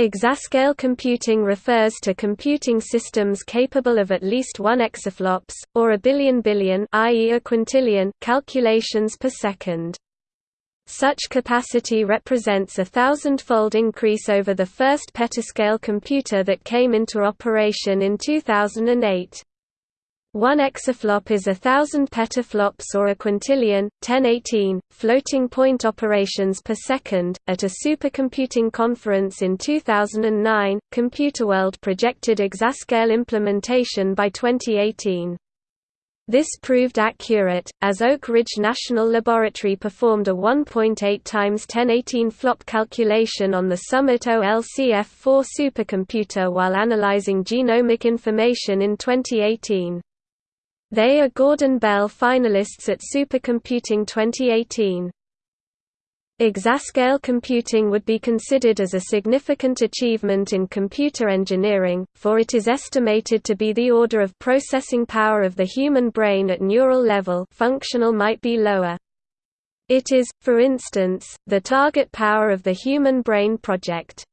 Exascale computing refers to computing systems capable of at least 1 exaflops, or a billion billion i.e. a quintillion calculations per second. Such capacity represents a thousand-fold increase over the first petascale computer that came into operation in 2008. One exaflop is a thousand petaflops or a quintillion, 1018, floating point operations per second. At a supercomputing conference in 2009, Computerworld projected exascale implementation by 2018. This proved accurate, as Oak Ridge National Laboratory performed a 1.8 times 1018 flop calculation on the Summit OLCF4 supercomputer while analyzing genomic information in 2018. They are Gordon Bell finalists at Supercomputing 2018. Exascale computing would be considered as a significant achievement in computer engineering, for it is estimated to be the order of processing power of the human brain at neural level functional might be lower. It is, for instance, the target power of the Human Brain Project.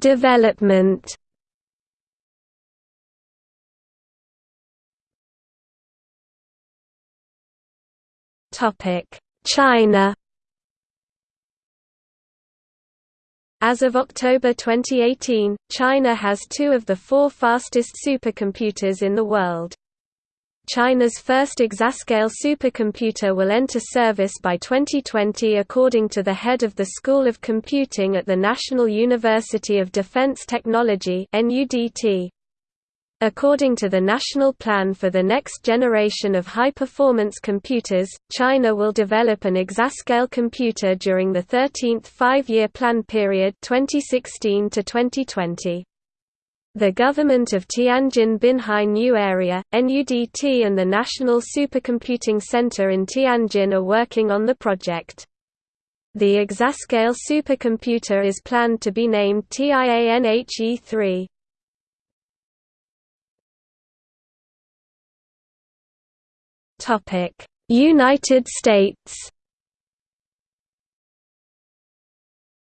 Development China As of October 2018, China has two of the four fastest supercomputers in the world. China's first exascale supercomputer will enter service by 2020 according to the head of the School of Computing at the National University of Defense Technology According to the National Plan for the Next Generation of High-Performance Computers, China will develop an exascale computer during the 13th five-year plan period 2016 to 2020. The government of Tianjin Binhai New Area, NUDT and the National Supercomputing Center in Tianjin are working on the project. The exascale supercomputer is planned to be named TIANHE-3. United States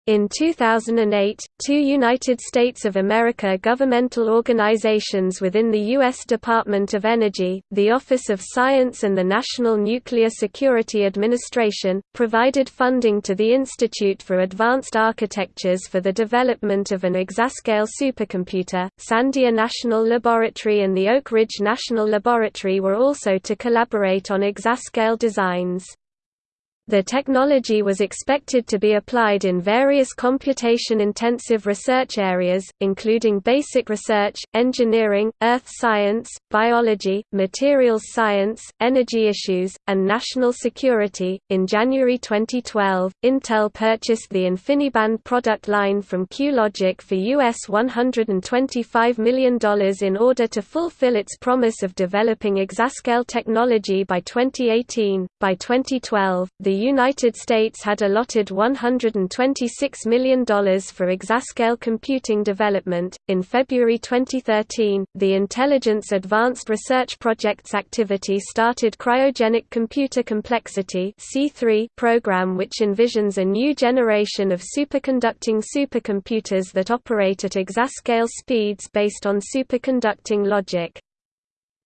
In 2008, two United States of America governmental organizations within the U.S. Department of Energy, the Office of Science and the National Nuclear Security Administration, provided funding to the Institute for Advanced Architectures for the development of an exascale supercomputer. Sandia National Laboratory and the Oak Ridge National Laboratory were also to collaborate on exascale designs. The technology was expected to be applied in various computation-intensive research areas, including basic research, engineering, earth science, biology, materials science, energy issues, and national security. In January 2012, Intel purchased the InfiniBand product line from QLogic for US $125 million in order to fulfill its promise of developing exascale technology by 2018. By 2012, the United States had allotted $126 million for exascale computing development. In February 2013, the Intelligence Advanced Research Projects activity started Cryogenic Computer Complexity (C3) program which envisions a new generation of superconducting supercomputers that operate at exascale speeds based on superconducting logic.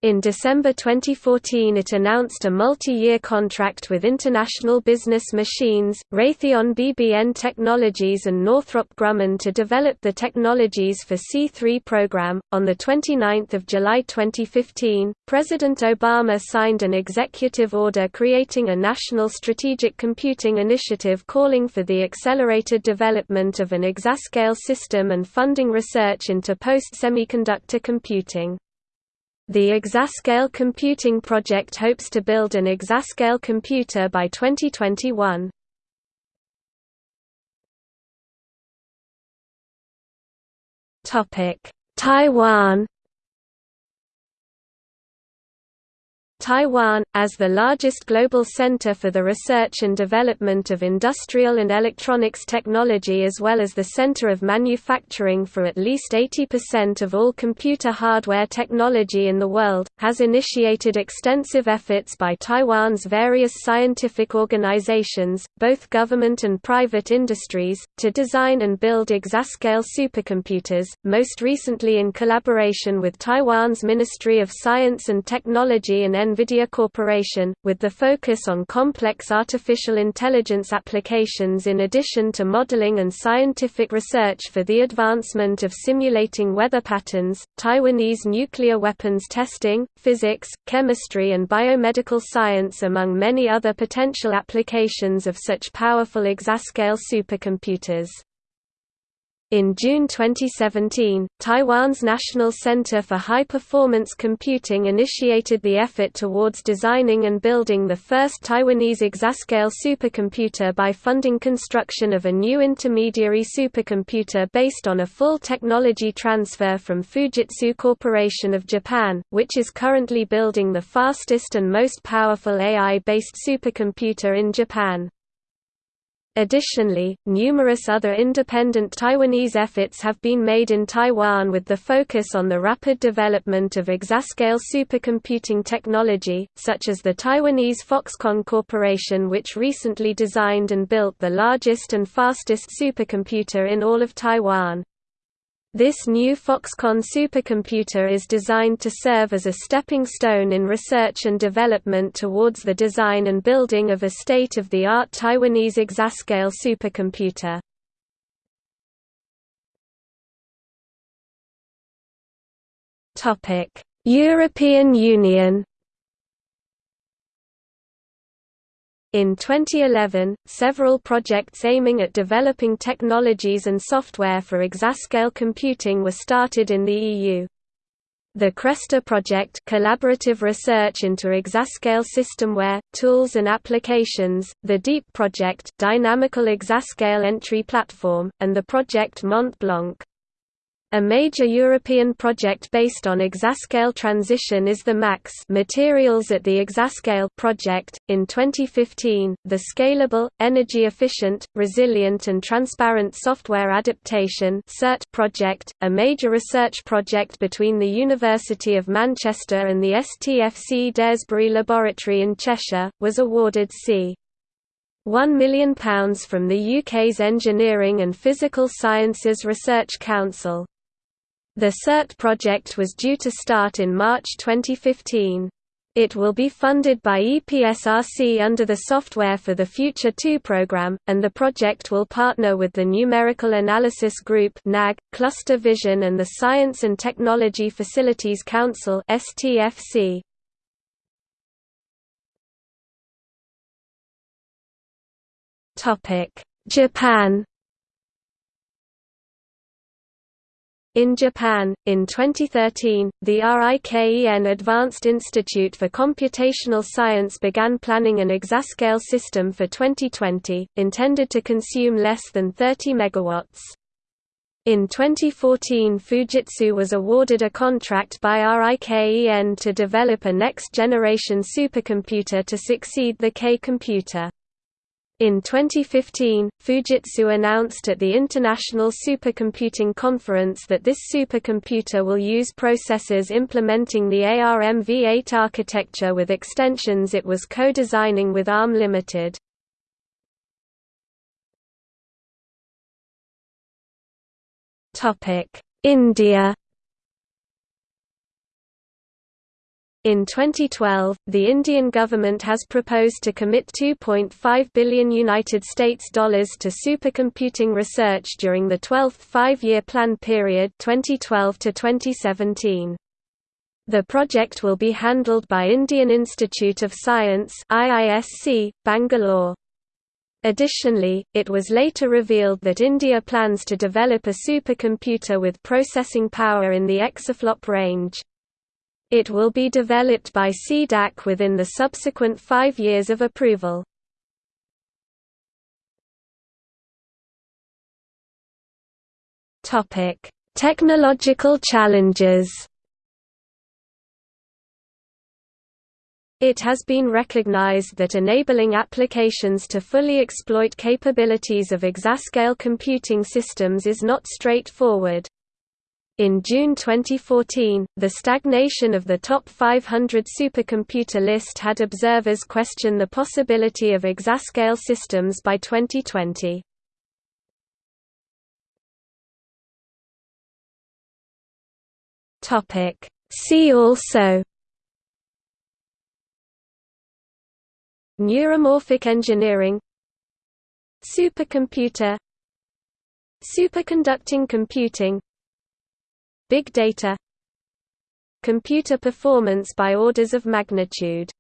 In December 2014 it announced a multi-year contract with International Business Machines, Raytheon BBN Technologies and Northrop Grumman to develop the technologies for C3 program. On the 29th of July 2015, President Obama signed an executive order creating a national strategic computing initiative calling for the accelerated development of an exascale system and funding research into post-semiconductor computing. The Exascale Computing Project hopes to build an exascale computer by 2021. Taiwan Taiwan, as the largest global center for the research and development of industrial and electronics technology as well as the center of manufacturing for at least 80% of all computer hardware technology in the world, has initiated extensive efforts by Taiwan's various scientific organizations, both government and private industries, to design and build exascale supercomputers, most recently in collaboration with Taiwan's Ministry of Science and Technology and NVIDIA Corporation, with the focus on complex artificial intelligence applications in addition to modeling and scientific research for the advancement of simulating weather patterns, Taiwanese nuclear weapons testing, physics, chemistry and biomedical science among many other potential applications of such powerful exascale supercomputers. In June 2017, Taiwan's National Center for High Performance Computing initiated the effort towards designing and building the first Taiwanese exascale supercomputer by funding construction of a new intermediary supercomputer based on a full technology transfer from Fujitsu Corporation of Japan, which is currently building the fastest and most powerful AI-based supercomputer in Japan. Additionally, numerous other independent Taiwanese efforts have been made in Taiwan with the focus on the rapid development of exascale supercomputing technology, such as the Taiwanese Foxconn Corporation which recently designed and built the largest and fastest supercomputer in all of Taiwan. This new Foxconn supercomputer is designed to serve as a stepping stone in research and development towards the design and building of a state-of-the-art Taiwanese exascale supercomputer. European Union In 2011, several projects aiming at developing technologies and software for exascale computing were started in the EU. The CRESTA project collaborative research into exascale systemware, tools and applications, the DEEP project dynamical exascale entry platform, and the project Mont Blanc. A major European project based on exascale transition is the MAX Materials at the Exascale project. In 2015, the Scalable, Energy Efficient, Resilient and Transparent Software Adaptation (SERT) project, a major research project between the University of Manchester and the STFC Daresbury Laboratory in Cheshire, was awarded C. £1 million from the UK's Engineering and Physical Sciences Research Council. The SERT project was due to start in March 2015. It will be funded by EPSRC under the Software for the Future 2 program, and the project will partner with the Numerical Analysis Group (NAG), Cluster Vision and the Science and Technology Facilities Council (STFC). Japan In Japan, in 2013, the RIKEN Advanced Institute for Computational Science began planning an exascale system for 2020, intended to consume less than 30 megawatts. In 2014 Fujitsu was awarded a contract by RIKEN to develop a next-generation supercomputer to succeed the K computer. In 2015, Fujitsu announced at the International Supercomputing Conference that this supercomputer will use processors implementing the ARMv8 architecture with extensions it was co-designing with ARM Limited. India In 2012, the Indian government has proposed to commit 2.5 billion United States dollars to supercomputing research during the 12th five-year plan period 2012 to 2017. The project will be handled by Indian Institute of Science IISc, Bangalore. Additionally, it was later revealed that India plans to develop a supercomputer with processing power in the exaflop range. It will be developed by C-DAC within the subsequent five years of approval. Technological challenges It has been recognized that enabling applications to fully exploit capabilities of exascale computing systems is not straightforward. In June 2014, the stagnation of the top 500 supercomputer list had observers question the possibility of exascale systems by 2020. See also. Neuromorphic engineering. Supercomputer. Superconducting computing Big data Computer performance by orders of magnitude